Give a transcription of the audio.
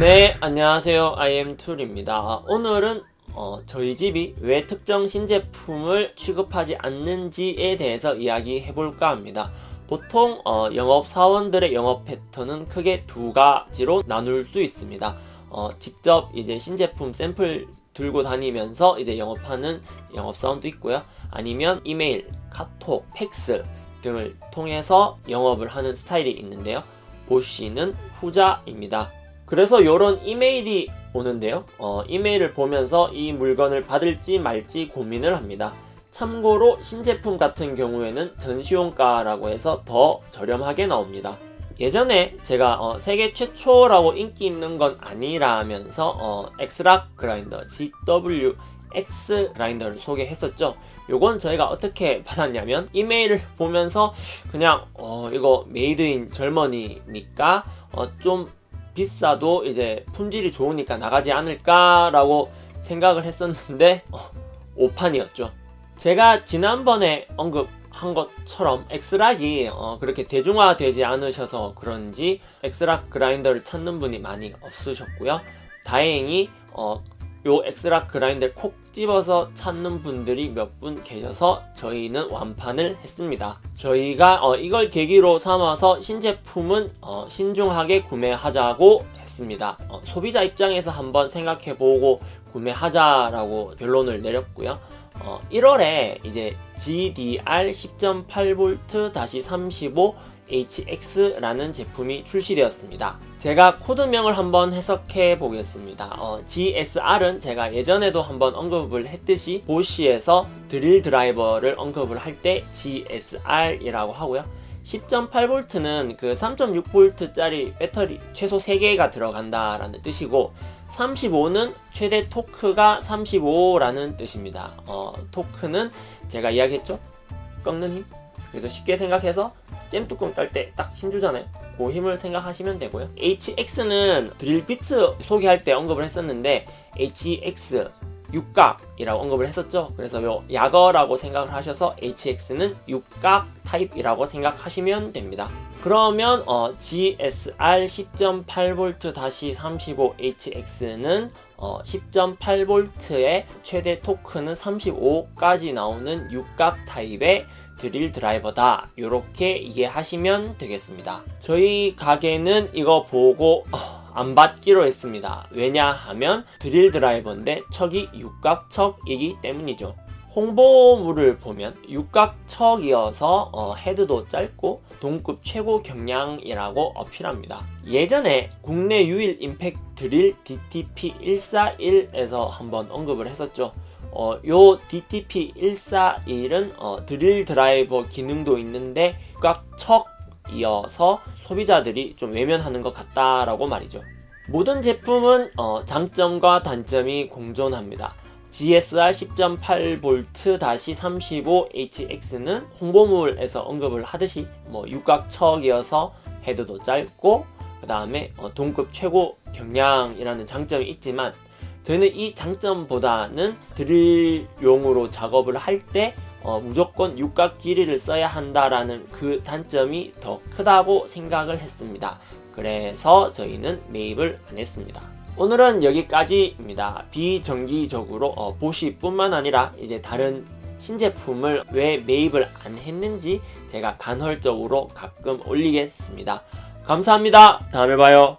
네, 안녕하세요. IM 툴입니다. 오늘은 어, 저희 집이 왜 특정 신제품을 취급하지 않는지에 대해서 이야기해 볼까 합니다. 보통 어, 영업사원들의 영업 패턴은 크게 두 가지로 나눌 수 있습니다. 어, 직접 이제 신제품 샘플 들고 다니면서 이제 영업하는 영업사원도 있고요. 아니면 이메일, 카톡, 팩스 등을 통해서 영업을 하는 스타일이 있는데요. 보시는 후자입니다. 그래서 이런 이메일이 오는데요. 어, 이메일을 보면서 이 물건을 받을지 말지 고민을 합니다. 참고로 신제품 같은 경우에는 전시용가라고 해서 더 저렴하게 나옵니다. 예전에 제가 어, 세계 최초라고 인기 있는 건 아니라면서 어, 엑스락 그라인더 GWX 그라인더를 소개했었죠. 요건 저희가 어떻게 받았냐면 이메일을 보면서 그냥 어, 이거 made in Germany니까 어, 좀 비싸도 이제 품질이 좋으니까 나가지 않을까라고 생각을 했었는데 어, 오판이었죠. 제가 지난번에 언급한 것처럼 X-LOCK이 어, 그렇게 대중화되지 않으셔서 그런지 X-LOCK 그라인더를 찾는 분이 많이 없으셨고요. 다행히 어, 요 X-LOCK 그라인더를 콕 집어서 찾는 분들이 몇 분 계셔서 저희는 완판을 했습니다. 저희가 어, 이걸 계기로 삼아서 신제품은 어, 신중하게 구매하자고 했습니다. 어, 소비자 입장에서 한번 생각해보고 구매하자라고 결론을 내렸고요. 1월에 이제 GDR 10.8V-35 HX라는 제품이 출시되었습니다. 제가 코드명을 한번 해석해 보겠습니다. 어, GSR은 제가 예전에도 한번 언급을 했듯이 보시에서 드릴 드라이버를 언급을 할 때 GSR이라고 하고요. 10.8V는 그 3.6V짜리 배터리 최소 3개가 들어간다라는 뜻이고 35는 최대 토크가 35라는 뜻입니다. 어, 토크는 제가 이야기했죠? 꺾는 힘? 그래서 쉽게 생각해서 잼 뚜껑 딸 때 딱 힘주잖아요. 그 힘을 생각하시면 되고요. HX는 드릴 비트 소개할 때 언급을 했었는데 HX 육각이라고 언급을 했었죠. 그래서 요 약어라고 생각을 하셔서 HX는 육각 타입이라고 생각하시면 됩니다. 그러면 어, GSR 10.8V-35HX는 어, 10.8V의 최대 토크는 35까지 나오는 육각 타입의 드릴 드라이버다 이렇게 이해하시면 되겠습니다 저희 가게는 이거 보고 어, 안 받기로 했습니다 왜냐하면 드릴 드라이버인데 척이 육각척이기 때문이죠 홍보물을 보면 육각척이어서 어, 헤드도 짧고 동급 최고 경량이라고 어필합니다. 예전에 국내 유일 임팩 드릴 DTP141에서 한번 언급을 했었죠. 어, 요 DTP141은 어, 드릴 드라이버 기능도 있는데 육각척이어서 소비자들이 좀 외면하는 것 같다라고 말이죠. 모든 제품은 어, 장점과 단점이 공존합니다. GSR 10.8V-35HX는 홍보물에서 언급을 하듯이 뭐 육각척이어서 헤드도 짧고 그 다음에 어, 동급 최고 경량이라는 장점이 있지만 저는 이 장점보다는 드릴용으로 작업을 할때 어, 무조건 육각 길이를 써야 한다라는 그 단점이 더 크다고 생각을 했습니다. 그래서 저희는 매입을 안 했습니다. 오늘은 여기까지입니다. 비정기적으로 어, 보시뿐만 아니라 이제 다른 신제품을 왜 매입을 안 했는지 제가 간헐적으로 가끔 올리겠습니다. 감사합니다. 다음에 봐요.